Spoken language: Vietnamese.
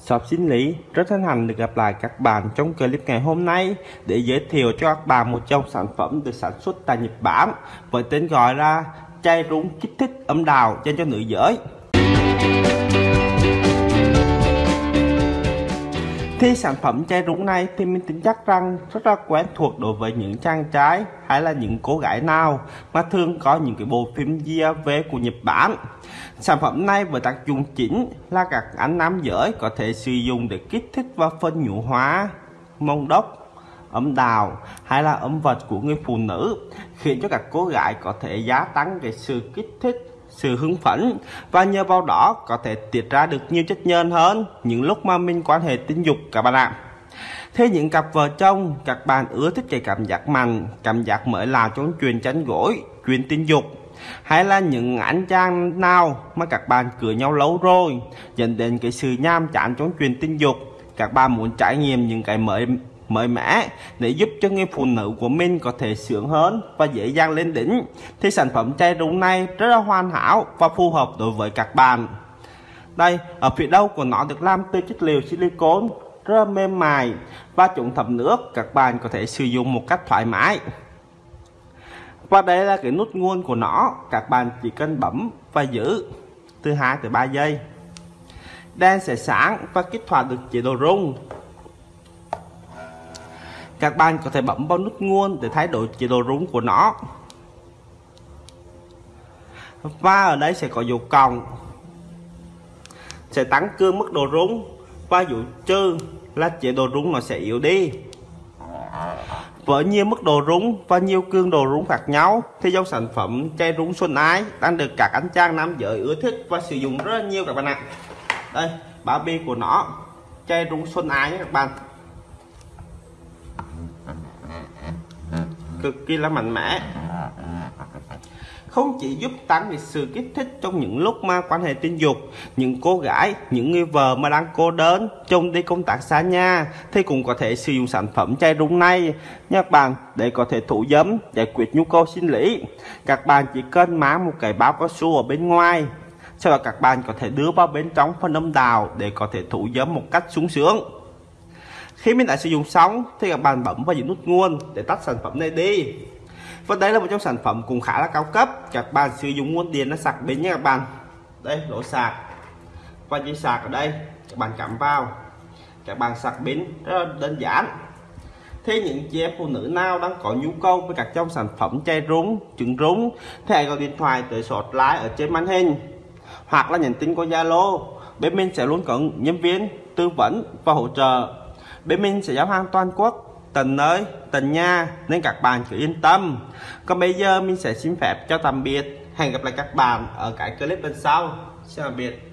Shop Sinh Lý rất hân hạnh được gặp lại các bạn trong clip ngày hôm nay để giới thiệu cho các bạn một trong sản phẩm được sản xuất tại Nhật Bản với tên gọi là chai rúng kích thích âm đào dành cho nữ giới. Thì sản phẩm chai rúng này thì mình tin chắc rằng rất là quen thuộc đối với những chàng trai hay là những cô gái nào mà thường có những cái bộ phim về của Nhật Bản. Sản phẩm này với tác dụng chính là các anh nam giới có thể sử dụng để kích thích và phân nhũ hóa mông đốc, âm đào hay là âm vật của người phụ nữ khiến cho các cô gái có thể gia tăng cái sự kích thích sự hứng phấn và nhờ vào đó có thể tiết ra được nhiều chất nhờn hơn những lúc mà mình quan hệ tình dục các bạn ạ. Thế những cặp vợ chồng, các bạn ưa thích cái cảm giác mạnh, cảm giác mới lạ trong chuyện tránh gối, chuyện tình dục hay là những anh chàng nào mà các bạn cưới nhau lâu rồi dẫn đến cái sự nham chán trong chuyện tình dục các bạn muốn trải nghiệm những cái mới mời mã để giúp cho người phụ nữ của mình có thể sướng hơn và dễ dàng lên đỉnh. Thì sản phẩm chai rượu này rất là hoàn hảo và phù hợp đối với các bạn. Đây, ở phía đầu của nó được làm từ chất liệu silicon rất là mềm mại và chống thấm nước, các bạn có thể sử dụng một cách thoải mái. Và đây là cái nút nguồn của nó, các bạn chỉ cần bấm và giữ từ 2 tới 3 giây. Đèn sẽ sáng và kích hoạt được chế độ rung các bạn có thể bấm vào nút nguồn để thay đổi chế độ rung của nó. Và ở đây sẽ có dấu cộng. Sẽ tăng cường mức độ rung và dấu trừ là chế độ rung nó sẽ yếu đi. Với nhiều mức độ rung và nhiều cường độ rung khác nhau, thì dòng sản phẩm chai rung xuân ái đang được các anh chàng nam giới ưa thích và sử dụng rất là nhiều các bạn ạ. Đây, bao bì của nó, chai rung xuân ái nhé các bạn. Cực kỳ là mạnh mẽ. Không chỉ giúp tăng được sự kích thích trong những lúc mà quan hệ tình dục, những cô gái, những người vợ mà đang cô đơn trong đi công tác xa nhà, thì cũng có thể sử dụng sản phẩm chai rung này. Nha các bạn để có thể thủ dấm giải quyết nhu cầu sinh lý. Các bạn chỉ cần mang một cái bao cao su ở bên ngoài, sau đó các bạn có thể đưa vào bên trong phần âm đào để có thể thủ dấm một cách sung sướng khi mình đã sử dụng xong, thì các bạn bấm vào những nút nguồn để tắt sản phẩm này đi. Và đây là một trong sản phẩm cũng khá là cao cấp. Các bạn sử dụng nguồn điện nó sạc bên nha các bạn. Đây, lỗ sạc. Và dây sạc ở đây, các bạn cắm vào. Các bạn sạc pin rất là đơn giản. Thế những chị em phụ nữ nào đang có nhu cầu với các trong sản phẩm chai rúng, trứng rúng, thì hãy gọi điện thoại tới số hotline ở trên màn hình. Hoặc là nhắn tin qua Zalo. Bên mình sẽ luôn có nhân viên tư vấn và hỗ trợ bên mình sẽ giao hàng toàn quốc, tận nơi, tận nhà, nên các bạn cứ yên tâm. Còn bây giờ mình sẽ xin phép cho tạm biệt. Hẹn gặp lại các bạn ở cái clip bên sau. Xin tạm biệt.